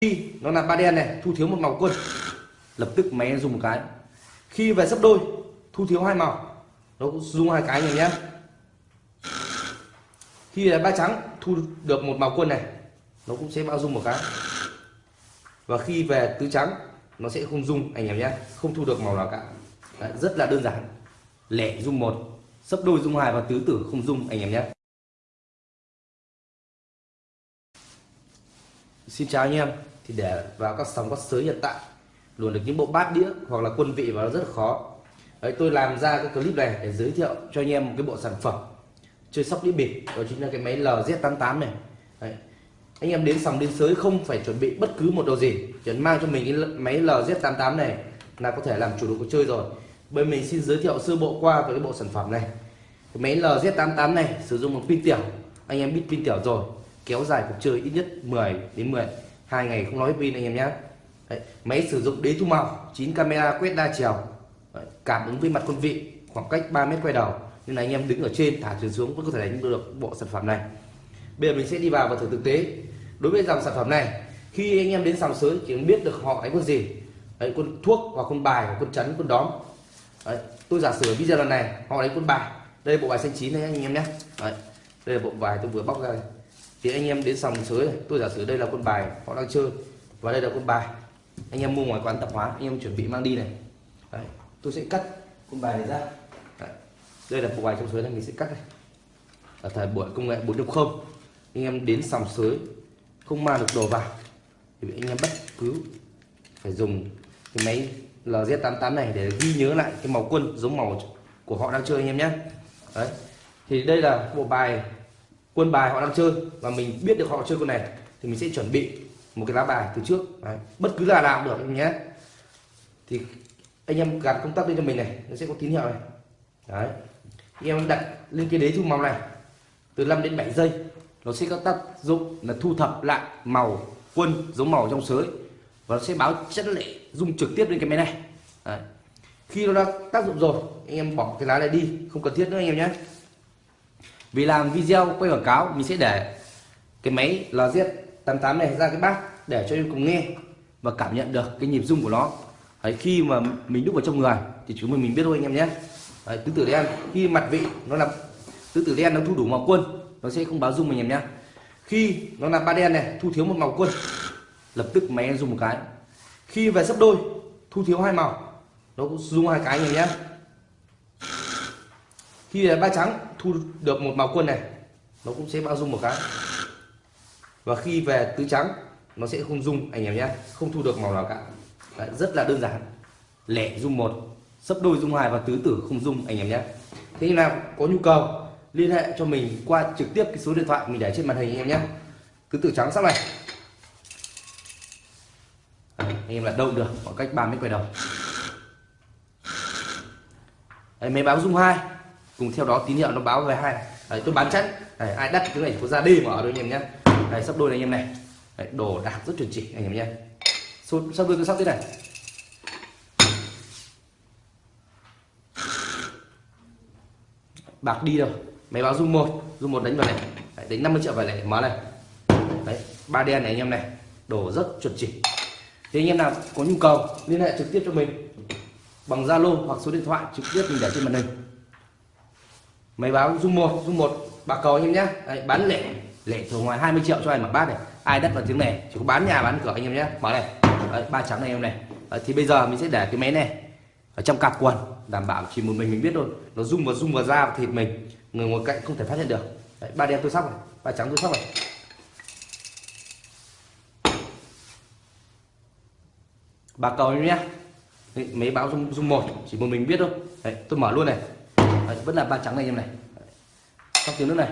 khi nó là ba đen này thu thiếu một màu quân. Lập tức máy dùng một cái. Khi về sấp đôi thu thiếu hai màu. Nó cũng dùng hai cái này nhé. Khi là ba trắng thu được một màu quân này. Nó cũng sẽ bao dung một cái. Và khi về tứ trắng nó sẽ không dung anh em nhé. Không thu được màu nào cả. Đấy, rất là đơn giản. Lẻ dung một sấp đôi dung hai và tứ tử không dung anh em nhé. Xin chào anh em thì để vào các sóng các sới hiện tại luồn được những bộ bát đĩa hoặc là quân vị vào nó rất là khó. Đấy, tôi làm ra cái clip này để giới thiệu cho anh em một cái bộ sản phẩm chơi sóc đĩa bịp đó chính là cái máy LZ88 này. Đấy. anh em đến sòng đến sới không phải chuẩn bị bất cứ một đồ gì chỉ mang cho mình cái máy LZ88 này là có thể làm chủ được cuộc chơi rồi. Bên mình xin giới thiệu sơ bộ qua về cái bộ sản phẩm này. Cái máy LZ88 này sử dụng một pin tiểu anh em biết pin tiểu rồi kéo dài cuộc chơi ít nhất 10 đến 10 hai ngày không nói pin anh em nhé Đấy, máy sử dụng đế thu màu 9 camera quét đa chiều. Đấy, cảm ứng với mặt quân vị khoảng cách 3 mét quay đầu. Nên là anh em đứng ở trên thả xuống xuống vẫn có thể đánh được bộ sản phẩm này. Bây giờ mình sẽ đi vào và thử thực tế. Đối với dòng sản phẩm này khi anh em đến sòng sới chỉ biết được họ đánh con gì. Đấy, quân thuốc hoặc quân bài và quân chắn quân đóm. Đấy, tôi giả sử video lần này họ đánh quân bài. Đây là bộ bài xanh chín này anh em nhé. Đấy, đây là bộ bài tôi vừa bóc ra đây thì anh em đến sòng sới này tôi giả sử đây là quân bài họ đang chơi và đây là quân bài. Anh em mua ngoài quán tạp hóa anh em chuẩn bị mang đi này. Đấy, tôi sẽ cắt quân bài này ra. Đấy, đây là bộ bài trong sới này mình sẽ cắt này. Ở thời buổi công nghệ 4.0 anh em đến sòng sới không mang được đồ vào thì anh em bất cứ phải dùng cái máy LZ88 này để ghi nhớ lại cái màu quân giống màu của họ đang chơi anh em nhé. Đấy thì đây là bộ bài quân bài họ đang chơi và mình biết được họ chơi con này thì mình sẽ chuẩn bị một cái lá bài từ trước đấy. bất cứ là nào cũng được anh nhé thì anh em gạt công tắc lên cho mình này, nó sẽ có tín hiệu này đấy, anh em đặt lên cái đế thu màu này, từ 5 đến 7 giây, nó sẽ có tác dụng là thu thập lại màu quân giống màu trong sới và nó sẽ báo chất lệ dung trực tiếp lên cái máy này đấy. khi nó đã tác dụng rồi, anh em bỏ cái lá này đi, không cần thiết nữa anh em nhé vì làm video quay quảng cáo mình sẽ để cái máy LZ88 này ra cái bát để cho em cùng nghe và cảm nhận được cái nhịp rung của nó. Đấy, khi mà mình đúc vào trong người thì chúng mình mình biết thôi anh em nhé. Đấy, tứ tử đen khi mặt vị nó là tứ tử đen nó thu đủ màu quân nó sẽ không báo rung anh em nhé. Khi nó là ba đen này thu thiếu một màu quân lập tức máy dùng một cái. Khi về sấp đôi thu thiếu hai màu nó cũng dùng hai cái anh em nhé. Khi là ba trắng thu được một màu quân này nó cũng sẽ bao dung một cái. Và khi về tứ trắng nó sẽ không dung anh em nhé không thu được màu nào cả. Đấy, rất là đơn giản. Lẻ dung một sấp đôi dung hai và tứ tử không dung anh em nhé. Thế nào có nhu cầu liên hệ cho mình qua trực tiếp cái số điện thoại mình để trên màn hình anh em nhé. Tứ tử trắng sắp này. Anh em là đâu được khoảng cách 3 mét quay đầu. Đấy, máy báo dung hai cùng theo đó tín hiệu nó báo về hai Đấy, tôi bán chắn Đấy, ai đắt cái này có ra đi mà ở đôi anh em nhé. Đấy, sắp đôi này anh em này. Đấy, đồ đạc rất chuẩn chỉ anh em nhé. Sắp đôi tôi sắp thế này. Bạc đi đâu? Máy báo dung một. Dung một đánh vào này. Đấy, đánh 50 triệu vào này mở này. Đấy, ba đen này anh em này. Đồ rất chuẩn chỉ. Thì anh em nào có nhu cầu liên hệ trực tiếp cho mình. Bằng Zalo hoặc số điện thoại trực tiếp mình để trên màn hình máy báo dung một dung một bạc cầu anh em nhé Đấy, bán lẻ lẻ thường ngoài 20 triệu cho anh mặc bát này. Ai đất vào tiếng này chỉ có bán nhà bán cửa anh em nhé mở này. Đấy, ba trắng này em này. Đấy, thì bây giờ mình sẽ để cái máy này ở trong cặp quần đảm bảo chỉ một mình mình biết thôi. Nó rung vào rung vào da và thịt mình người ngồi cạnh không thể phát hiện được. Đấy, ba đen tôi sóc này ba trắng tôi sóc này. Bạc cầu em nhé mấy báo dung dung một chỉ một mình biết thôi. Đấy, tôi mở luôn này. Đấy, vẫn là ba trắng này em này. Trong tiếng nước này.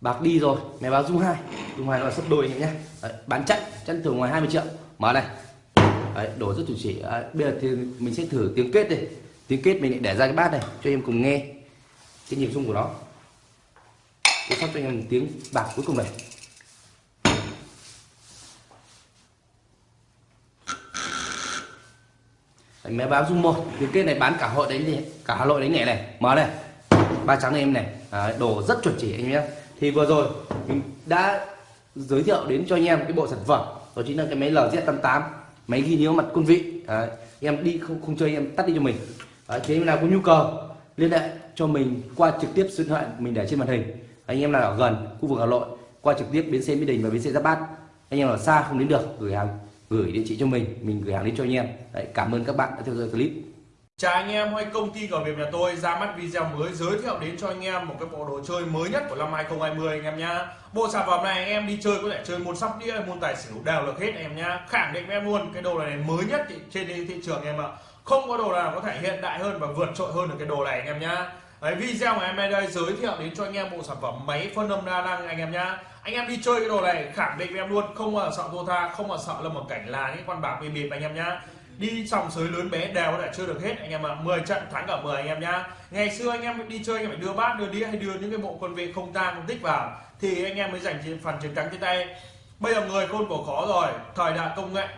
Bạc đi rồi mẹ báo dung hai. Dung hai là sấp đôi anh em nhé. Đấy, bán chặn chặn thường ngoài 20 triệu. Mở này. Đấy, đổ rất chuẩn chỉ. À, bây giờ thì mình sẽ thử tiếng kết đi. Tiếng kết mình lại để ra cái bát này cho em cùng nghe cái nhịp rung của nó. Tôi sắp cho anh em tiếng bạc cuối cùng này. Đánh máy báo dung một tiếng kết này bán cả hội đánh gì cả hà nội đánh nhẹ này? Mở này. Ba trắng này em này. À, đồ rất chuẩn chỉ anh em nhé. Thì vừa rồi mình đã giới thiệu đến cho anh em cái bộ sản phẩm. Đó chính là cái máy LZ88 máy ghi nhớ mặt quân vị. Đấy, em đi không không chơi em tắt đi cho mình. Đấy, thế em nào có nhu cầu liên hệ cho mình qua trực tiếp số điện thoại mình để trên màn hình. Anh em nào ở gần khu vực Hà Nội qua trực tiếp bến xe Mỹ Đình và bến xe Giáp Bát. Anh em ở xa không đến được gửi hàng gửi địa chỉ cho mình mình gửi hàng đến cho anh em Đấy, cảm ơn các bạn đã theo dõi clip Chào anh em, hay công ty cờ Việt nhà tôi ra mắt video mới giới thiệu đến cho anh em một cái bộ đồ chơi mới nhất của năm 2020 anh em nhá. Bộ sản phẩm này anh em đi chơi có thể chơi môn sóc đĩa, môn tài xỉu đều được hết anh em nhá. Khẳng định em luôn, cái đồ này mới nhất trên thị trường em ạ. Không có đồ nào có thể hiện đại hơn và vượt trội hơn được cái đồ này anh em nhá. Đấy, video của em đây giới thiệu đến cho anh em bộ sản phẩm máy phân âm đa năng anh em nhá. Anh em đi chơi cái đồ này khẳng định với em luôn, không mà sợ thua tha, không mà sợ là một cảnh là những con bạc bị bịp anh em nhá. Đi sòng sới lớn bé đều có thể chơi được hết anh em ạ. À. 10 trận thắng cả 10 anh em nhá. Ngày xưa anh em đi chơi anh em phải đưa bát đưa đĩa hay đưa những cái bộ quân vị không tang không tích vào thì anh em mới giành phần chiến thắng trên tay. Bây giờ người khôn cổ khó rồi thời đại công nghệ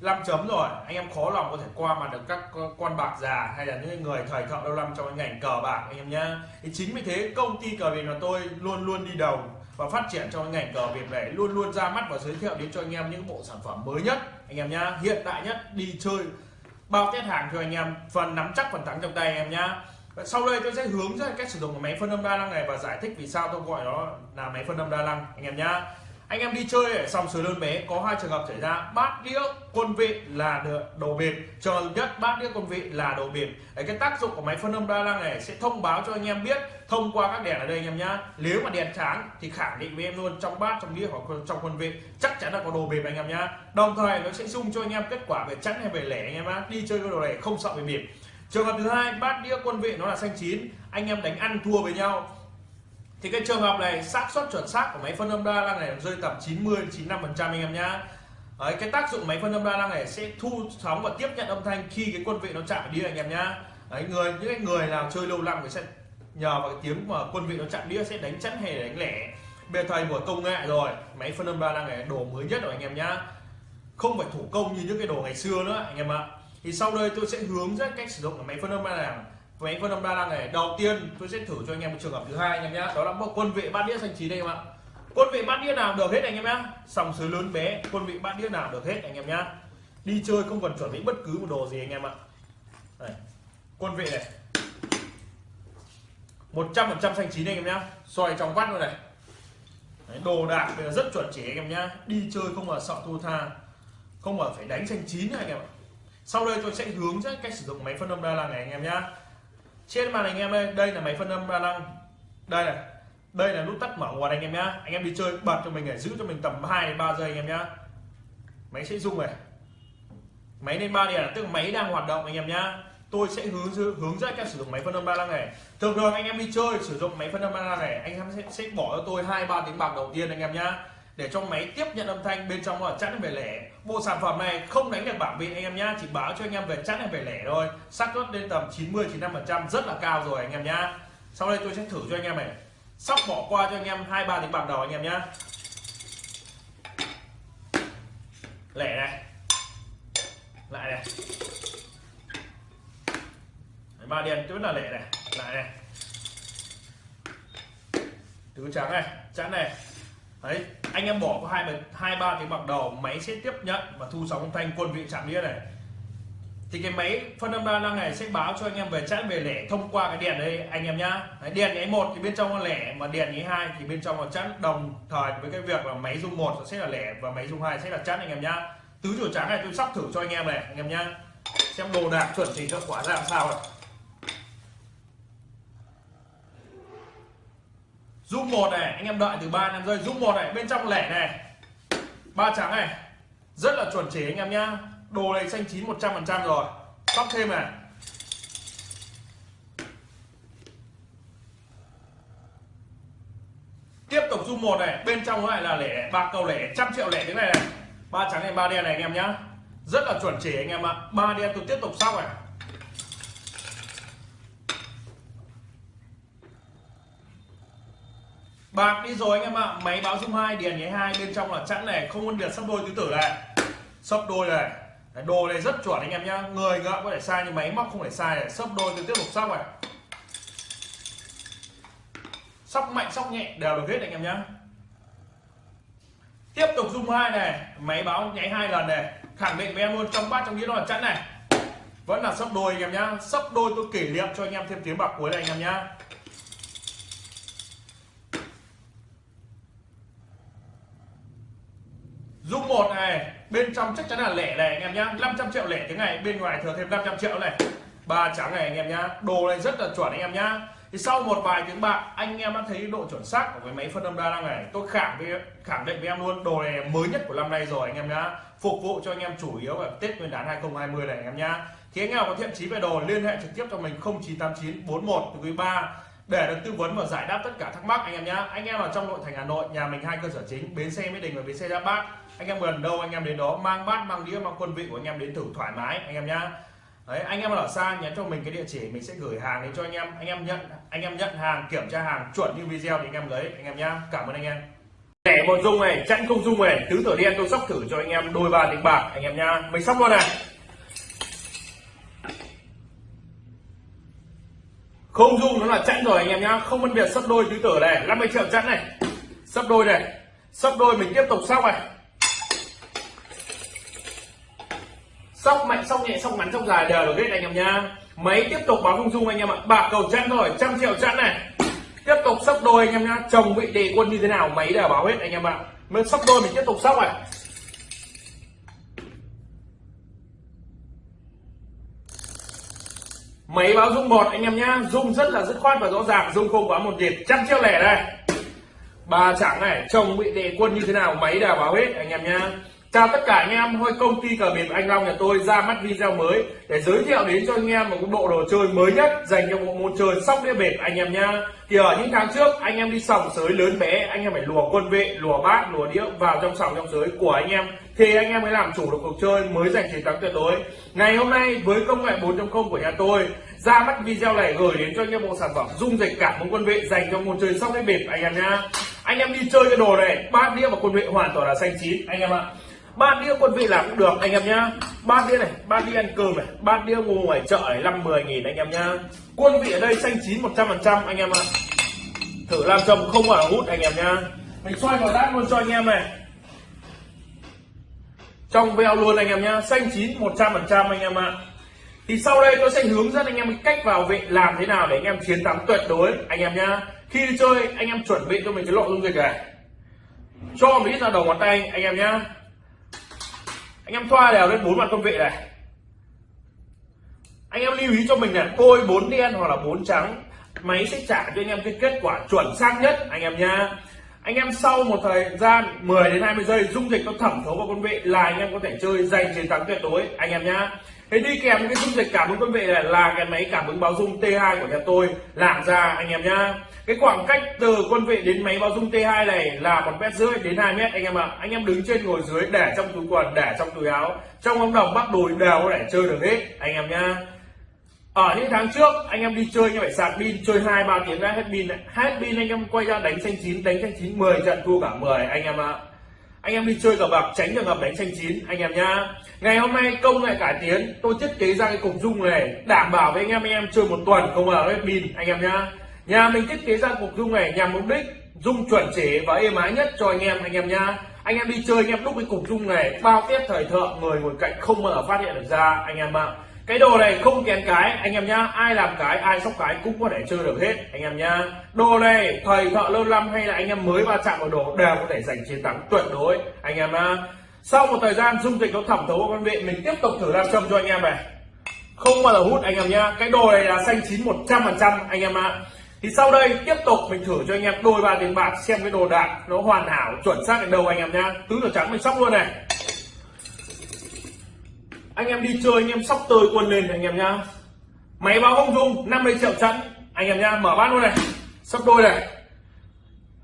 5 chấm rồi anh em khó lòng có thể qua mặt được các con bạc già hay là những người thời thợ lâu năm trong cái ngành cờ bạc anh em nhá. Thì chính vì thế công ty cờ bạc của tôi luôn luôn đi đầu và phát triển trong ngành cờ Việt này luôn luôn ra mắt và giới thiệu đến cho anh em những bộ sản phẩm mới nhất. Anh em nhá, hiện đại nhất, đi chơi, bao test hàng cho anh em, phần nắm chắc, phần thắng trong tay anh em nhá. Sau đây tôi sẽ hướng dẫn cách sử dụng máy phân âm đa năng này và giải thích vì sao tôi gọi nó là máy phân âm đa năng, anh em nhá anh em đi chơi ở sòng sới lớn bé có hai trường hợp xảy ra. Bát đĩa quân vị là đồ bịp trường hợp nhất bát đĩa quân vị là đồ bịp Đấy, cái tác dụng của máy phân âm đa năng này sẽ thông báo cho anh em biết thông qua các đèn ở đây anh em nhá. Nếu mà đèn sáng thì khẳng định với em luôn trong bát trong đĩa hoặc trong quân vị chắc chắn là có đồ bịp anh em nhá. Đồng thời nó sẽ dung cho anh em kết quả về chắn hay về lẻ anh em á đi chơi cái đồ này không sợ về bịp trường hợp thứ hai bát đĩa quân vị nó là xanh chín. Anh em đánh ăn thua với nhau thì cái trường hợp này xác suất chuẩn xác của máy phân âm đa năng này rơi tầm 90 95 phần trăm anh em nhá. Đấy, cái tác dụng máy phân âm đa năng này sẽ thu sóng và tiếp nhận âm thanh khi cái quân vị nó chạm đĩa anh em nhá. Đấy, người những cái người nào chơi lâu năm thì sẽ nhờ vào cái tiếng mà quân vị nó chạm đĩa sẽ đánh chắn hay đánh lẻ. Bây thời của công nghệ rồi máy phân âm đa năng này đồ mới nhất rồi anh em nhá. Không phải thủ công như những cái đồ ngày xưa nữa anh em ạ. Thì sau đây tôi sẽ hướng dẫn cách sử dụng máy phân âm đa năng máy phân âm đa năng này đầu tiên tôi sẽ thử cho anh em một trường hợp thứ hai anh em nhé đó là bộ quân vị bát đĩa xanh chín đây các ạ quân vị bát đĩa nào được hết anh em nhé sòng sới lớn bé quân vị bát đĩa nào được hết anh em nhé đi chơi không cần chuẩn bị bất cứ một đồ gì anh em ạ đây. quân vị này 100% xanh chín anh em nhá xoay trong vắt luôn này Đấy, đồ đạc bây giờ rất chuẩn chỉ anh em nhá đi chơi không mà sợ thua tha không mà phải đánh xanh chín anh em ạ sau đây tôi sẽ hướng dẫn cách sử dụng máy phân âm đa năng này anh em nhá trên màn hình em đây đây là máy phân âm đa năng đây này đây là nút tắt mở nguồn anh em nhá. Anh em đi chơi bật cho mình để giữ cho mình tầm 2 đến 3 giây anh em nhá. Máy sẽ rung này. Máy lên ba đèn tức là máy đang hoạt động anh em nhá. Tôi sẽ hướng hướng dẫn các sử dụng máy phân âm đa năng này. Thường thường anh em đi chơi sử dụng máy phân âm đa năng này anh em sẽ, sẽ bỏ cho tôi hai ba tiếng bạc đầu tiên anh em nhá để cho máy tiếp nhận âm thanh bên trong là chẵn về lẻ. Bộ sản phẩm này không đánh được bảng vị anh em nhá. Chỉ báo cho anh em về chẵn hay về lẻ thôi. Xác suất lên tầm 90 95 phần trăm, rất là cao rồi anh em nhá. Sau đây tôi sẽ thử cho anh em này. Sóc bỏ qua cho anh em hai, ba tiếng bạc đầu anh em nhá. Lẻ này. Lại này. Ba đen vẫn là lẻ này. Lại này. Tứ trắng này, chẵn này đấy anh em bỏ có hai hai ba tiếng bạc đầu máy sẽ tiếp nhận và thu sóng âm thanh quân vị chạm đĩa này. Thì cái máy phân âm đa năng này sẽ báo cho anh em về chẵn về lẻ thông qua cái đèn đây anh em nhá. Đấy, đèn nháy một thì bên trong là lẻ mà đèn nháy hai thì bên trong là chẵn đồng thời với cái việc là máy dung một sẽ là lẻ và máy dung hai sẽ là chẵn anh em nhá. Tứ chuột trắng này tôi sắp thử cho anh em này anh em nhá. Xem đồ đạc chuẩn thì cho quả ra làm sao này dung một này, anh em đợi từ 3 năm giây. Dung một này, bên trong lẻ này. Ba trắng này. Rất là chuẩn chỉ anh em nhá. Đồ này xanh chín 100 phần trăm rồi. Sóc thêm này. Tiếp tục dung một này. Bên trong lại là lẻ. Ba cầu lẻ. Trăm triệu lẻ thế này này. Ba trắng này, ba đen này anh em nhá. Rất là chuẩn chỉ anh em ạ. Ba đen tôi tiếp tục sóc này. Bạc đi rồi anh em ạ. Máy báo dung hai điền nháy hai, bên trong là chẵn này. Không phân biệt sắp đôi tứ tử này. Sấp đôi này. Đồ này rất chuẩn anh em nhá. Người ngựa có thể sai nhưng máy móc không thể sai này. Sấp đôi tôi tiếp tục sóc này. Sóc mạnh sóc nhẹ, đều được hết anh em nhá. Tiếp tục dung hai này. Máy báo nháy hai lần này. Khẳng định với em luôn, trong bát, trong đĩa nó là chẵn này. Vẫn là sấp đôi anh em nhá. Sấp đôi tôi kỷ niệm cho anh em thêm tiếng bạc cuối này anh em nhá Dung một này. Bên trong chắc chắn là lẻ này, anh em nhá. 500 triệu lẻ tiếng này, bên ngoài thừa thêm 500 triệu này. Ba trắng này, anh em nhá. Đồ này rất là chuẩn, anh em nhá. Thì sau một vài tiếng bạc, anh em đã thấy độ chuẩn xác của cái máy phân âm đa năng này. Tôi khẳng với khẳng định với em luôn, đồ này mới nhất của năm nay rồi, anh em nhá. Phục vụ cho anh em chủ yếu vào Tết Nguyên đán 2020 này, anh em nhá. Thì anh em có thiện chí về đồ, liên hệ trực tiếp cho mình 0989 41 quý 3 để được tư vấn và giải đáp tất cả thắc mắc, anh em nhá. Anh em ở trong nội thành Hà Nội, nhà mình hai cơ sở chính, bến xe Mỹ Đình và bến xe Giáp Bát anh em gần đâu anh em đến đó mang bát mang đĩa mang quân vị của anh em đến thử thoải mái anh em nhá Đấy, anh em ở xa nhắn cho mình cái địa chỉ mình sẽ gửi hàng đến cho anh em anh em nhận anh em nhận hàng kiểm tra hàng chuẩn như video thì anh em lấy anh em nhá cảm ơn anh em lẻ một dung này chẵn không dung này tứ tử đen tôi sóc thử cho anh em đôi ba tiếng bạc anh em nhá mình sóc luôn này không dung nó là chẵn rồi anh em nhá không phân biệt sấp đôi tứ tử này 50 triệu chẵn này sấp đôi này sấp đôi mình tiếp tục sóc này sóc mạnh, sóc nhẹ, sóc ngắn, sóc dài đều được hết anh em nhá. Máy tiếp tục báo không dung anh em ạ. Bạc cầu chẵn rồi, trăm triệu chẵn này. Tiếp tục sóc đôi anh em nhá. Chồng vị đề quân như thế nào máy đều báo hết anh em ạ. Mới sóc đôi mình tiếp tục sóc này máy báo dung một anh em nhá. Dung rất là dứt khoát và rõ ràng, dung không quá một nhịp trăm triệu lẻ đây. Ba chẳng này, chồng bị đề quân như thế nào máy đều báo hết anh em nhá. Chào tất cả anh em, hôm công ty cờ bịp Anh Long nhà tôi ra mắt video mới để giới thiệu đến cho anh em một cái bộ đồ chơi mới nhất dành cho bộ môn chơi sóc đĩa bịp anh em nha. Thì ở những tháng trước anh em đi sòng sới lớn bé, anh em phải lùa quân vệ, lùa bát, lùa đĩa vào trong sòng trong sới của anh em thì anh em mới làm chủ được cuộc chơi mới giành chiến thắng tuyệt đối. Ngày hôm nay với công nghệ 4.0 của nhà tôi ra mắt video này gửi đến cho anh em bộ sản phẩm dung dịch cảm ứng quân vệ dành cho môn chơi sóc đĩa bịp anh em nha. Anh em đi chơi cái đồ này, bát đĩa và quân vệ hoàn toàn là xanh chín anh em ạ ba đĩa quân vị làm cũng được anh em nhá ba đĩa này ba đĩa ăn cơm này ba đĩa mua ngoài chợ này năm mười nghìn anh em nhá quân vị ở đây xanh chín một trăm phần trăm anh em ạ thử làm chồng không phải hút anh em nhá mình xoay vào đát luôn cho anh em này trong veo luôn anh em nhá xanh chín một trăm phần trăm anh em ạ thì sau đây tôi sẽ hướng dẫn anh em cách vào vị làm thế nào để anh em chiến thắng tuyệt đối anh em nhá khi đi chơi anh em chuẩn bị cho mình cái lộ dung dịch này cho một ít ra đầu ngón tay anh em nhá anh em thoa đều lên bốn mặt con vị này. Anh em lưu ý cho mình là tôi bốn đen hoặc là bốn trắng, máy sẽ trả cho anh em cái kết quả chuẩn xác nhất, anh em nha anh em sau một thời gian 10 đến 20 giây, dung dịch nó thẩm thấu vào con vị là anh em có thể chơi giành chiến thắng tuyệt đối, anh em nhá thế đi kèm cái dung dịch cảm ứng con vị này là cái máy cảm ứng báo dung T2 của nhà tôi làm ra, anh em nhá. Cái khoảng cách từ quân vị đến máy báo dung T2 này là một mét rưỡi đến 2 mét, anh em ạ. Anh em đứng trên ngồi dưới, để trong túi quần, để trong túi áo. Trong ống đồng bắt đùi đều có thể chơi được hết, anh em nhá. Ở những tháng trước, anh em đi chơi như vậy sạc pin, chơi hai, ba tiếng đã hết pin. Hết pin, anh em quay ra đánh xanh chín, đánh xanh chín 10 trận thua cả 10 anh em ạ. Anh em đi chơi cờ bạc, tránh trường hợp đánh xanh chín, anh em nhá ngày hôm nay công nghệ cải tiến, tôi thiết kế ra cái cục dung này, đảm bảo với anh em anh em chơi một tuần không bao hết pin, anh em nhá. Nhà mình thiết kế ra cục dung này nhằm mục đích dung chuẩn chỉ và êm ái nhất cho anh em anh em nhá. Anh em đi chơi, anh em đúc cái cục dung này, bao tiết thời thượng người ngồi cạnh không bao giờ phát hiện được ra, anh em ạ. Cái đồ này không kén cái, anh em nhá, ai làm cái, ai sóc cái cũng có thể chơi được hết, anh em nhá. Đồ này thầy thợ lâu năm hay là anh em mới va chạm vào đồ đều có thể giành chiến thắng tuyệt đối, anh em nhá sau một thời gian dung dịch nó thẩm thấu vào con vị mình tiếp tục thử làm châm cho anh em này. Không bao giờ hút anh em nhá. Cái đồ này là xanh chín một trăm phần trăm anh em ạ. Thì sau đây tiếp tục mình thử cho anh em đôi ba tiền bạc xem cái đồ đạc nó hoàn hảo chuẩn xác đến đâu anh em nhá. Tứ tử trắng mình sóc luôn này. Anh em đi chơi anh em sóc tơi quân lên anh em nhá. Máy báo không dung 50 triệu chẵn. Anh em nhá mở bát luôn này. Sóc đôi này.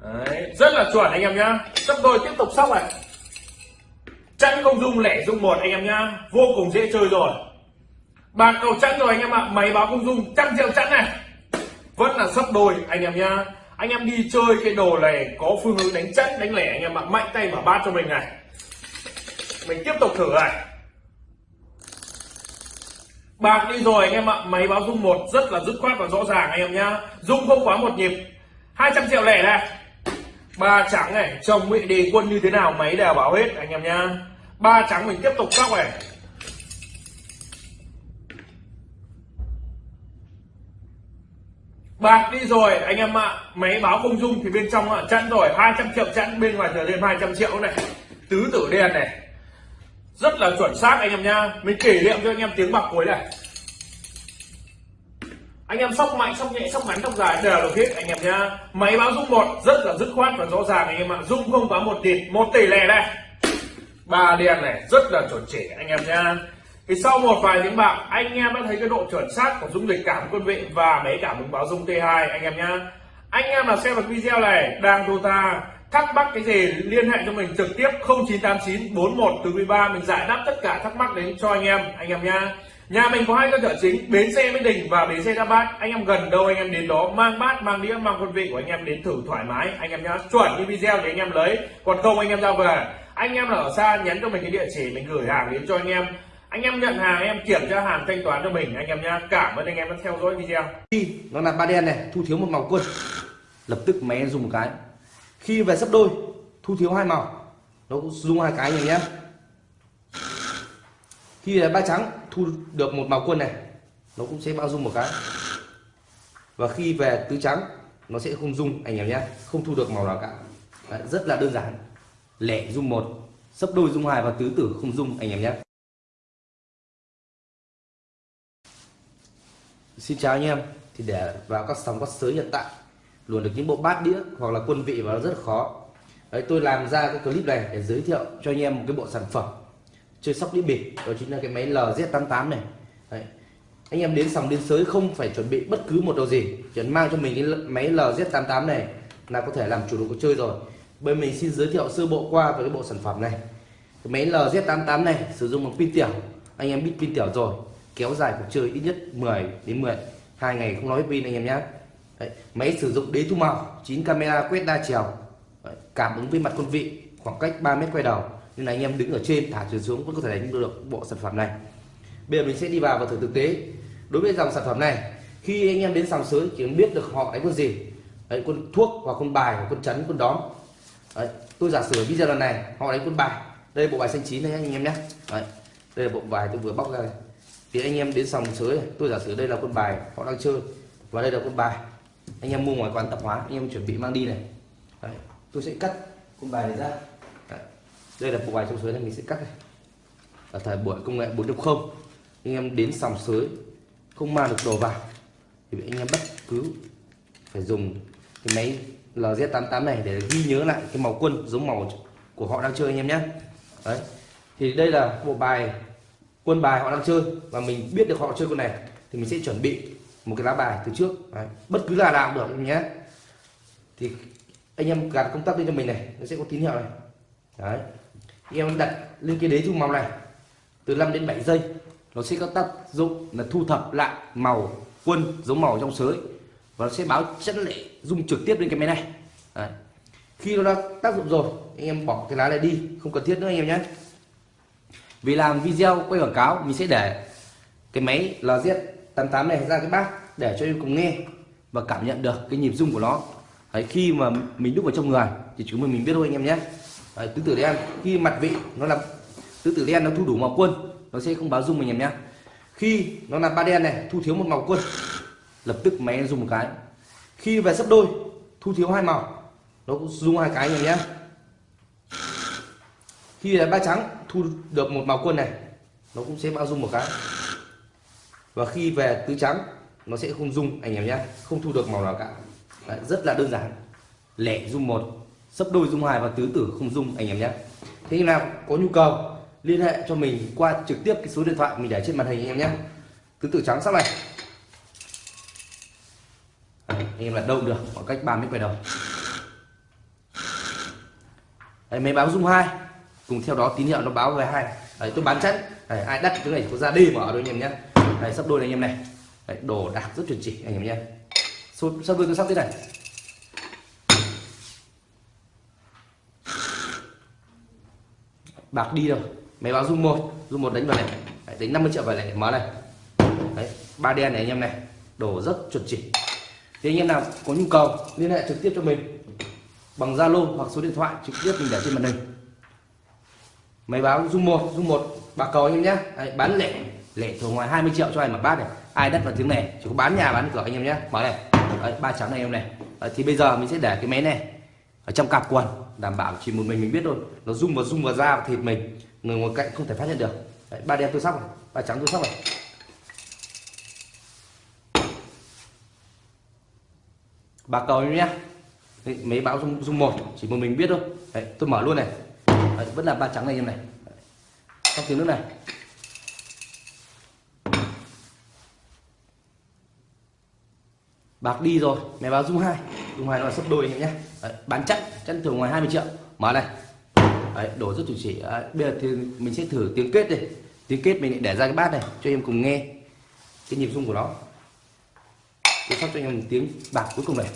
Đấy, rất là chuẩn anh em nhá. Sóc đôi tiếp tục sóc này chẵn không dung, lẻ dung một, anh em nhá. Vô cùng dễ chơi rồi. Bạc cầu chẵn rồi, anh em ạ. Máy báo không dung, trăm triệu chẵn này. Vẫn là sấp đôi, anh em nhá. Anh em đi chơi cái đồ này, có phương hướng đánh chẵn đánh lẻ, anh em ạ. Mạnh tay mở bát cho mình này. Mình tiếp tục thử này. Bạc đi rồi, anh em ạ. Máy báo dung một rất là dứt khoát và rõ ràng, anh em nhá. Dung không quá một nhịp. 200 triệu lẻ này ba trắng này, chồng bị đề quân như thế nào máy đều báo hết, anh em nhá. Ba trắng mình tiếp tục sóc này bạc đi rồi, anh em ạ. Máy báo không dung thì bên trong ạ chẵn rồi. 200 triệu chẵn bên ngoài trở lên 200 triệu này. Tứ tử đen này. Rất là chuẩn xác, anh em nha mình kỷ niệm cho anh em tiếng bạc cuối này anh em sóc mạnh sóc nhẹ sóc ngắn sóc dài, đều được hết anh em nha máy báo dung một, rất là dứt khoát và rõ ràng, anh em ạ. Dung không quá một tỷ một tỷ lẻ đây. Ba đen này, rất là chuẩn chỉ, anh em nha thì sau một vài tiếng bạc, anh em đã thấy cái độ chuẩn xác của dung dịch cảm quân vị và máy cảm ứng báo dung T2 anh em nhá. Anh em nào xem được video này, đang đô ta, thắc mắc cái gì, liên hệ cho mình trực tiếp 0989 41 từ 13 mình giải đáp tất cả thắc mắc đến cho anh em anh em nha nhà mình có hai cơ sở chính, bến xe Mỹ Đình và bến xe Đa Bát anh em gần đâu anh em đến đó, mang bát, mang đĩa, mang quân vị của anh em đến thử thoải mái. Anh em nhá, chuẩn như video để anh em lấy. Còn không anh em ra về. Anh em là ở xa nhắn cho mình cái địa chỉ, mình gửi hàng đến cho anh em. Anh em nhận hàng em kiểm tra hàng thanh toán cho mình. Anh em nhá, cảm ơn anh em đã theo dõi video. Khi nó là ba đen này, thu thiếu một màu quân. Lập tức máy dùng một cái. Khi về sấp đôi, thu thiếu hai màu. Nó cũng dùng hai cái này nhé khi là ba trắng thu được một màu quân này nó cũng sẽ bao dung một cái. Và khi về tứ trắng nó sẽ không dung anh em nhé không thu được màu nào cả. Đấy, rất là đơn giản. Lẻ dung một sấp đôi dung hai và tứ tử không dung anh em nhé. Xin chào anh em. Thì để vào các sóng các sới hiện tại luôn được những bộ bát đĩa hoặc là quân vị vào rất là khó. Đấy, tôi làm ra cái clip này để giới thiệu cho anh em một cái bộ sản phẩm chơi sóc đĩa bịp. Đó chính là cái máy LZ88 này. Đấy. anh em đến sòng đến sới không phải chuẩn bị bất cứ một đồ gì. Chỉ mang cho mình cái máy LZ88 này là có thể làm chủ đồ cuộc chơi rồi. Bên mình xin giới thiệu sơ bộ qua về cái bộ sản phẩm này. Cái máy LZ88 này sử dụng bằng pin tiểu. Anh em biết pin tiểu rồi. Kéo dài cuộc chơi ít nhất 10 đến 10 hai ngày không nói pin anh em nhé Đấy, máy sử dụng đế thu màu 9 camera quét đa chiều. Đấy, cảm ứng với mặt quân vị khoảng cách 3 mét quay đầu nên là anh em đứng ở trên thả chuyển xuống vẫn có thể đánh được bộ sản phẩm này. Bây giờ mình sẽ đi vào và thử thực tế. Đối với dòng sản phẩm này khi anh em đến sòng sới chỉ biết được họ đánh quân gì. Đấy, quân thuốc hoặc quân bài hoặc quân chấn quân đóm. Đấy, tôi giả sử video lần này họ đánh quân bài. Đây bộ bài xanh chín này anh em nhé. Đấy, đây là bộ bài tôi vừa bóc ra này thì anh em đến sòng sới tôi giả sử đây là quân bài họ đang chơi và đây là quân bài. Anh em mua ngoài quán tạp hóa anh em chuẩn bị mang đi này. Đấy, tôi sẽ cắt quân bài này ra đây là bộ bài trong sới này mình sẽ cắt này. Ở thời buổi công nghệ 4.0 anh em đến sòng sới, không mang được đồ vào, thì anh em bất cứ phải dùng cái máy LZ88 này để ghi nhớ lại cái màu quân giống màu của họ đang chơi anh em nhé. Đấy. Thì đây là bộ bài, quân bài họ đang chơi và mình biết được họ chơi con này thì mình sẽ chuẩn bị một cái lá bài từ trước. Đấy. bất cứ là nào cũng được nhé. Thì anh em gạt công tắc lên cho mình này, nó sẽ có tín hiệu này. Đấy anh em đặt lên cái đế dung màu này từ 5 đến 7 giây nó sẽ có tác dụng là thu thập lại màu quân giống màu trong sới và nó sẽ báo chất lệ dung trực tiếp lên cái máy này. Đấy. khi nó đã tác dụng rồi anh em bỏ cái lá này đi không cần thiết nữa anh em nhé. Vì làm video quay quảng cáo mình sẽ để cái máy LZ88 này ra cái bát để cho em cùng nghe và cảm nhận được cái nhịp rung của nó. Đấy, khi mà mình đúc vào trong người thì chúng mình mình biết thôi anh em nhé. Đấy, tứ tử đen khi mặt vị nó là tứ tử đen nó thu đủ màu quân nó sẽ không báo dung mình em nhé. Khi nó là ba đen này thu thiếu một màu quân lập tức máy dùng một cái. Khi về sấp đôi thu thiếu hai màu nó cũng dùng hai cái anh em nhé. Khi là ba trắng thu được một màu quân này nó cũng sẽ bao dung một cái. Và khi về tứ trắng nó sẽ không dung anh em nhé không thu được màu nào cả. Đấy, rất là đơn giản. Lẻ dung một sấp đôi dung hai và tứ tử không dung anh em nhé. Thế nào có nhu cầu liên hệ cho mình qua trực tiếp cái số điện thoại mình để trên màn hình anh em nhé. Tứ tử trắng sắp này. À, anh em là đâu được khoảng cách 3 mét quay đầu. Đấy, máy báo dung hai. Cùng theo đó tín hiệu nó báo về hai. Đấy, tôi bán chắn Đấy, ai đắt cái này có ra đi mở đôi anh em nhé. Đấy, sắp đôi này anh em này. Đấy, đồ đạc rất chuẩn chỉ anh em nhé. Sắp đôi tôi sắp thế này. Bạc đi rồi máy báo rung một. Rung một đánh vào này. Đấy, đánh 50 triệu vào này. Mở này. Đấy, ba đen này anh em này. Đổ rất chuẩn chỉ. Thì anh em nào có nhu cầu liên hệ trực tiếp cho mình. Bằng Zalo hoặc số điện thoại trực tiếp mình để trên màn hình. Máy báo rung một rung một. Bạc cầu anh em nhé. Đấy, bán lẻ. Lẻ thường ngoài 20 triệu cho ai mà bát này. Ai đất vào tiếng này chỉ có bán nhà bán cửa anh em nhé. Mở này. Đấy, ba trắng này em này. Đấy, thì bây giờ mình sẽ để cái máy này ở trong cặp quần đảm bảo chỉ một mình mình biết thôi. Nó rung vào rung vào da và thịt mình. Người ngoài cạnh không thể phát hiện được. Đấy, ba đen tôi sóc này ba trắng tôi sóc này. Bạc cầu nhé. Đấy, mấy báo rung rung một chỉ một mình biết thôi. Đấy, tôi mở luôn này. Đấy, vẫn là ba trắng này em này. Trong tiếng nước này. Bạc đi rồi mẹ báo rung hai dung hai nó là sấp đôi anh em nhé. Đấy, bán chắc chắn thường ngoài 20 triệu. Mở này. Đấy, đổ rất chuẩn chỉ Đấy, bây giờ thì mình sẽ thử tiếng kết đi, tiếng kết mình để ra cái bát này cho em cùng nghe cái nhịp rung của nó. Tôi sắp cho anh em một tiếng bạc cuối cùng này.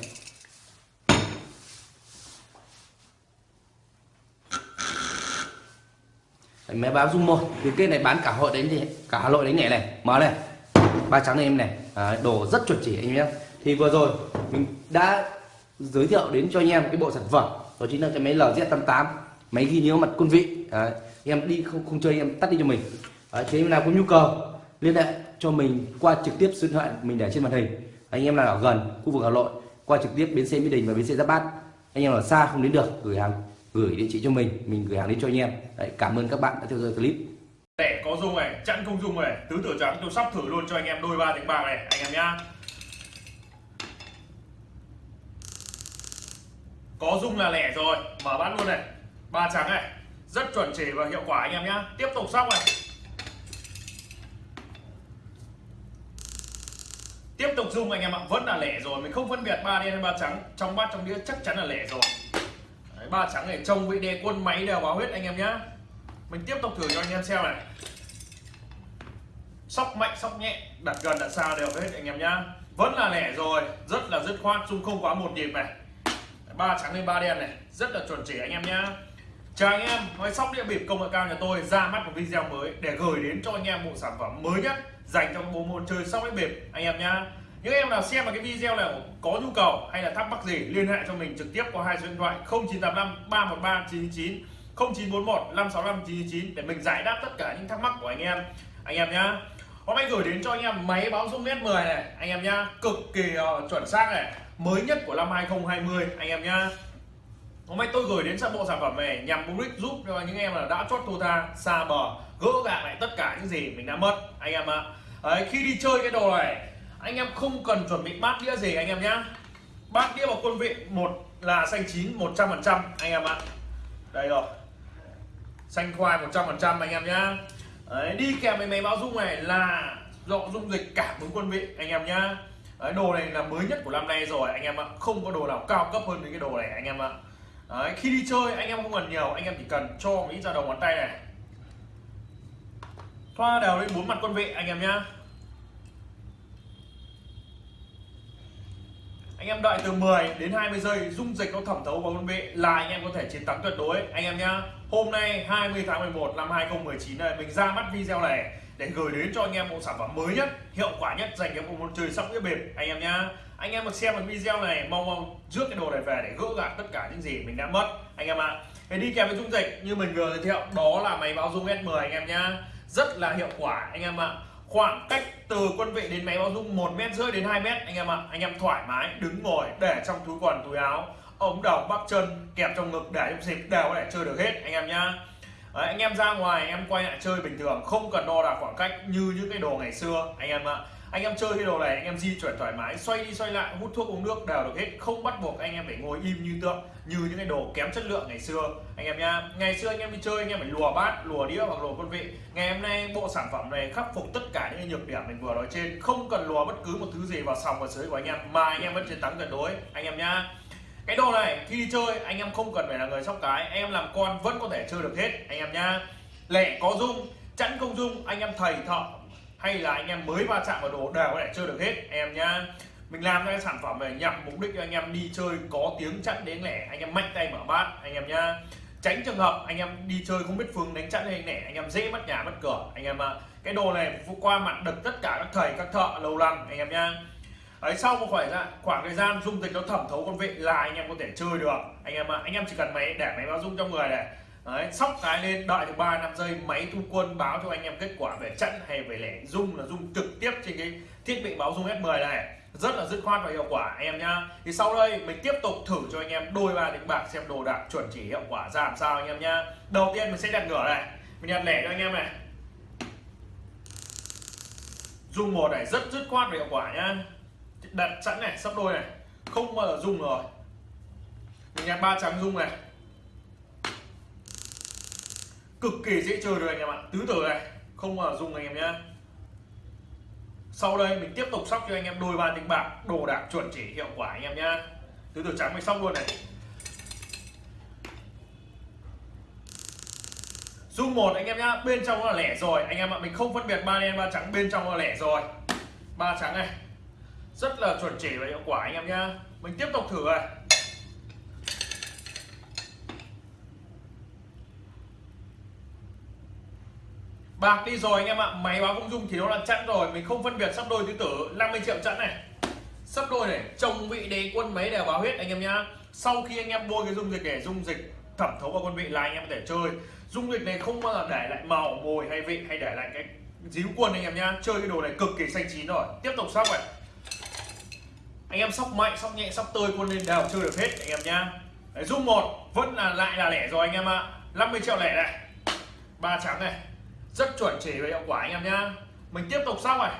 Đấy, máy báo rung một tiếng kết này bán cả hội đánh thì cả hà nội đánh nhẹ này. Mở này. Ba trắng này em này. À, đồ rất chuẩn chỉ anh em nhé. Thì vừa rồi mình đã giới thiệu đến cho anh em cái bộ sản phẩm. Đó chính là cái máy LZ88 máy ghi nhớ mặt quân vị. Đấy, em đi không không chơi em tắt đi cho mình. Đấy, thế em nào có nhu cầu liên hệ cho mình qua trực tiếp số điện thoại mình để trên màn hình. Anh em nào ở gần khu vực Hà Nội qua trực tiếp bến xe Mỹ Đình và bến xe Giáp Bát. Anh em ở xa không đến được gửi hàng gửi địa chỉ cho mình mình gửi hàng đến cho anh em. Đấy, cảm ơn các bạn đã theo dõi clip. Để có dung này chẵn không dung này tứ tử trắng tôi sắp thử luôn cho anh em đôi ba tiếng bạc này anh em nhá. Có dung là lẻ rồi. Mở bát luôn này. Ba trắng này. Rất chuẩn chỉ và hiệu quả anh em nhá. Tiếp tục sóc này. Tiếp tục dung anh em ạ. Vẫn là lẻ rồi. Mình không phân biệt ba đen hay ba trắng. Trong bát trong đĩa chắc chắn là lẻ rồi. Đấy, ba trắng này trông vị đề quân máy đều báo hết anh em nhá. Mình tiếp tục thử cho anh em xem này. Sóc mạnh sóc nhẹ. Đặt gần đặt xa đều hết anh em nhá. Vẫn là lẻ rồi. Rất là dứt khoát dung không quá một nhịp này ba trắng lên ba đen này. Rất là chuẩn chỉ anh em nhá. Chào anh em nói sóc địa bịp công nghệ cao nhà tôi ra mắt một video mới để gửi đến cho anh em bộ sản phẩm mới nhất dành cho bộ môn chơi sóc đĩa bịp anh em nhá. Những em nào xem vào cái video này có nhu cầu hay là thắc mắc gì liên hệ cho mình trực tiếp qua hai số điện thoại 0985 313 999 0941 565 999 để mình giải đáp tất cả những thắc mắc của anh em anh em nhá. Hôm nay gửi đến cho anh em máy báo dung S10 này anh em nhá. Cực kỳ uh, chuẩn xác này mới nhất của năm 2020 anh em nhá. Hôm nay tôi gửi đến sản bộ sản phẩm này nhằm mục đích giúp cho những em là đã chót thua tha xa bờ gỡ gạc lại tất cả những gì mình đã mất anh em ạ. Đấy, khi đi chơi cái đồ này anh em không cần chuẩn bị bát đĩa gì anh em nhá. Bát đĩa vào quân vị một là xanh chín 100 phần trăm anh em ạ. Đây rồi. Xanh khoai 100 phần trăm anh em nhá. Đấy, đi kèm với máy báo dung này là dọ dung dịch cảm ứng quân vị anh em nhá. Đấy, đồ này là mới nhất của năm nay rồi anh em ạ. Không có đồ nào cao cấp hơn cái đồ này anh em ạ. Đấy, khi đi chơi anh em không cần nhiều anh em chỉ cần cho một ít ra đầu ngón tay này. Thoa đều lên bốn mặt quân vị anh em nhá. Anh em đợi từ 10 đến 20 giây dung dịch nó thẩm thấu vào quân vị là anh em có thể chiến thắng tuyệt đối anh em nhá. Hôm nay 20 tháng 11 năm 2019 này mình ra mắt video này để gửi đến cho anh em một sản phẩm mới nhất, hiệu quả nhất dành cho một môn chơi sóc đĩa bịp anh em nhá anh em mà xem một video này, mong mong rước cái đồ này về để gỡ gạc tất cả những gì mình đã mất anh em ạ à. Thế đi kèm với dung dịch, như mình vừa giới thiệu, đó là máy báo dung S10 anh em nhá rất là hiệu quả, anh em ạ à. khoảng cách từ quân vị đến máy báo dung một mét rưỡi đến 2 mét, anh em ạ à. anh em thoải mái, đứng ngồi, để trong túi quần, túi áo, ống đầu, bắp chân, kẹp trong ngực để trong dịp đều có thể chơi được hết, anh em nhá Đấy, anh em ra ngoài em quay lại chơi bình thường không cần đo đạc khoảng cách như những cái đồ ngày xưa anh em ạ. Anh em chơi cái đồ này anh em di chuyển thoải mái xoay đi xoay lại hút thuốc uống nước đều được hết không bắt buộc anh em phải ngồi im như tượng như những cái đồ kém chất lượng ngày xưa. Anh em nha ngày xưa anh em đi chơi anh em phải lùa bát lùa đĩa hoặc lùa quân vị. Ngày hôm nay bộ sản phẩm này khắc phục tất cả những nhược điểm mình vừa nói trên không cần lùa bất cứ một thứ gì vào sòng và sới của anh em mà anh em vẫn chiến thắng tuyệt đối. Anh em nha cái đồ này khi đi chơi anh em không cần phải là người sóc cái anh em làm con vẫn có thể chơi được hết anh em nhá lẻ có dung chẵn không dung anh em thầy thợ hay là anh em mới va chạm vào đồ đều có thể chơi được hết anh em nhá mình làm cái sản phẩm này nhằm mục đích cho anh em đi chơi có tiếng chặn đến lẻ anh em mạnh tay mở bát anh em nhá tránh trường hợp anh em đi chơi không biết phương đánh chặn hay lẻ anh em dễ mất nhà mất cửa anh em ạ cái đồ này qua mặt được tất cả các thầy các thợ lâu năm anh em nhá Đấy, sau một khoảng thời khoảng thời gian dung dịch nó thẩm thấu con vị là anh em có thể chơi được. Anh em ạ anh em chỉ cần máy để máy báo dung trong người này. Đấy, sóc cái lên đợi được 3 năm giây máy thu quân báo cho anh em kết quả về trận hay về lẻ. Dung là dung trực tiếp trên cái thiết bị báo dung S10 này. Rất là dứt khoát và hiệu quả anh em nhá. Thì sau đây mình tiếp tục thử cho anh em đôi ba đánh bạc xem đồ đạc chuẩn chỉ hiệu quả ra làm sao anh em nhá. Đầu tiên mình sẽ đặt ngửa này. Mình đặt lẻ cho anh em này. Dung một này rất dứt khoát và hiệu quả nhá đặt sẵn này, sắp đôi này. Không bao giờ dung rồi. Mình nhặt ba trắng dùng này. Cực kỳ dễ chơi rồi anh em ạ. Tứ tử này, không bao giờ dung anh em nhá. Sau đây mình tiếp tục sóc cho anh em đôi ba tính bạc, đồ đạc chuẩn chỉ hiệu quả anh em nhá. Tứ tử trắng mình sóc luôn này. Dung một anh em nhá, bên trong là lẻ rồi. Anh em ạ, mình không phân biệt ba đen, ba trắng, bên trong là lẻ rồi. Ba trắng này rất là chuẩn chỉ và hiệu quả anh em nhá. Mình tiếp tục thử này bạc đi rồi anh em ạ. Máy báo công dung thì nó là chẵn rồi. Mình không phân biệt sắp đôi tứ tử. 50 triệu chẵn này. Sắp đôi này. Chồng vị đế quân mấy đều báo hết anh em nhá. Sau khi anh em bôi cái dung dịch để dung dịch thẩm thấu vào quân vị là anh em có thể chơi. Dung dịch này không bao giờ để lại màu, mồi hay vị, hay để lại cái díu quân anh em nhá. Chơi cái đồ này cực kỳ xanh chín rồi. Tiếp tục sóc này anh em sóc mạnh sóc nhẹ sóc tơi quân lên đều chơi được hết anh em nhá. Đấy, dung một vẫn là lại là lẻ rồi anh em ạ. 50 triệu lẻ này. Ba trắng này. Rất chuẩn chỉ về hiệu quả anh em nhá. Mình tiếp tục sau này.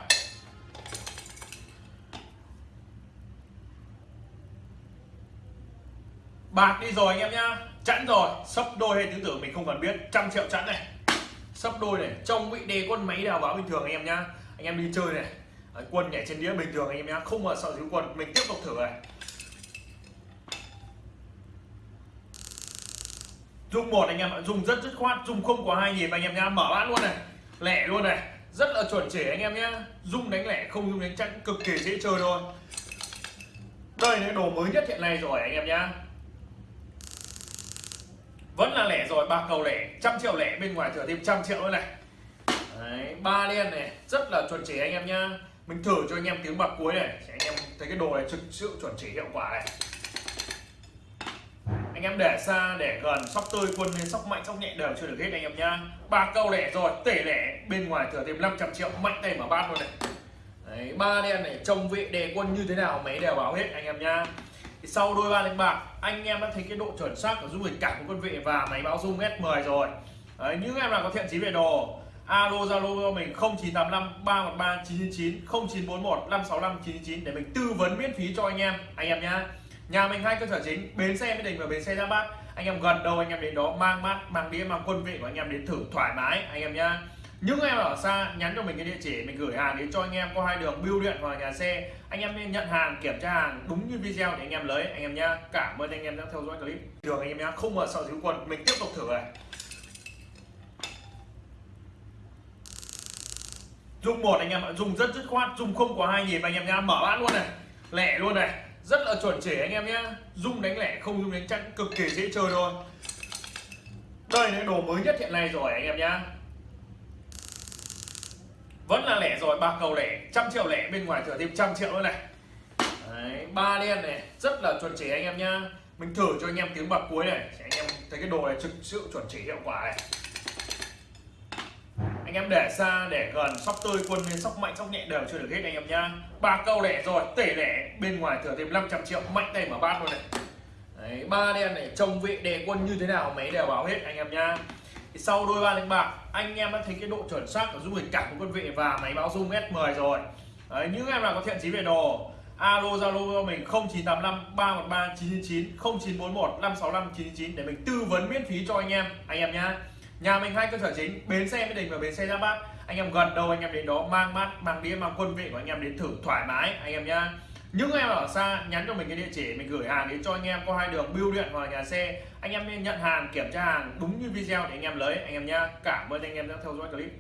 Bạc đi rồi anh em nhá. Chẵn rồi sấp đôi hay tứ tưởng mình không cần biết. Trăm triệu chẵn này. Sấp đôi này trong vị đề quân máy đào báo bình thường anh em nhá. Anh em đi chơi này. Đấy, quân nhảy trên đĩa bình thường anh em nhé không mà sợ thiếu quân mình tiếp tục thử này. Dung một anh em ạ dùng rất dứt khoát dùng không có hai nhịp anh em nhá mở bát luôn này lẻ luôn này. Rất là chuẩn chỉ anh em nhá dung đánh lẻ không dung đánh chẵn cực kỳ dễ chơi thôi. Đây là đồ mới nhất hiện nay rồi anh em nhá. Vẫn là lẻ rồi ba cầu lẻ trăm triệu lẻ bên ngoài thừa thêm trăm triệu nữa này. Đấy, ba đen này rất là chuẩn chỉ anh em nhá mình thử cho anh em tiếng bạc cuối này để anh em thấy cái đồ này thực sự chuẩn chỉ hiệu quả này. Anh em để xa để gần sóc tươi quân lên sóc mạnh sóc nhẹ đều chưa được hết anh em nhá. Ba câu lẻ rồi tể lẻ bên ngoài thừa thêm 500 triệu mạnh tay mà bát luôn này. Đấy, ba đen này trông vệ đề quân như thế nào mấy đều báo hết anh em nhá. Thì sau đôi ba đánh bạc anh em đã thấy cái độ chuẩn xác của dung dịch cảm của quân vị và máy báo dung S10 rồi. Đấy, những em nào có thiện chí về đồ alo, zalo cho mình 0985 313 999 0941 565 999 để mình tư vấn miễn phí cho anh em anh em nhá. Nhà mình hai cơ sở chính, bến xe mới đình và bến xe ra bát. Anh em gần đâu, anh em đến đó mang mát, mang đĩa, mang quân vị của anh em đến thử thoải mái, anh em nhá. Những em ở xa, nhắn cho mình cái địa chỉ, mình gửi hàng đến cho anh em có hai đường, bưu điện hoặc nhà xe. Anh em nên nhận hàng, kiểm tra hàng đúng như video để anh em lấy, anh em nhá. Cảm ơn anh em đã theo dõi clip. Thường anh em nhá, không mở sợ thiếu quần, mình tiếp tục thử này. Dung một anh em ạ dùng rất dứt khoát dùng không có hai nhịp anh em nhá mở bát luôn này lẻ luôn này rất là chuẩn chỉ anh em nhé dung đánh lẻ không dung đánh chặn cực kỳ dễ chơi thôi đây là đồ mới nhất hiện nay rồi anh em nhá. Vẫn là lẻ rồi ba cầu lẻ trăm triệu lẻ bên ngoài thừa thêm trăm triệu nữa này. Đấy, ba đen này rất là chuẩn chỉ anh em nhá. Mình thử cho anh em tiếng bạc cuối này anh em thấy cái đồ này thực sự chuẩn chỉ hiệu quả này anh em để xa để gần sóc tươi quân lên sóc mạnh sóc nhẹ đều chưa được hết anh em nhá. Ba câu lẻ rồi tể lẻ bên ngoài thừa thêm 500 triệu mạnh tay mở bát luôn này. Đấy, ba đen này trông vị đề quân như thế nào mấy đều báo hết anh em nhá. Thì sau đôi ba đánh bạc anh em đã thấy cái độ chuẩn xác của dung dịch cảm của quân vị và máy báo dung S10 rồi. Đấy, những em nào có thiện chí về đồ alo zalo cho mình 0985 313 999 0941 565 999 để mình tư vấn miễn phí cho anh em anh em nhá nhà mình hai cơ sở chính, bến xe mỹ đình và bến xe giáp bát. Anh em gần đâu, anh em đến đó mang mát, mang đĩa, mang quân vị của anh em đến thử thoải mái, anh em nhá. Những em ở xa, nhắn cho mình cái địa chỉ, mình gửi hàng đến cho anh em, có hai đường bưu điện hoặc nhà xe. Anh em nên nhận hàng, kiểm tra hàng đúng như video để anh em lấy, anh em nhá. Cảm ơn anh em đã theo dõi clip.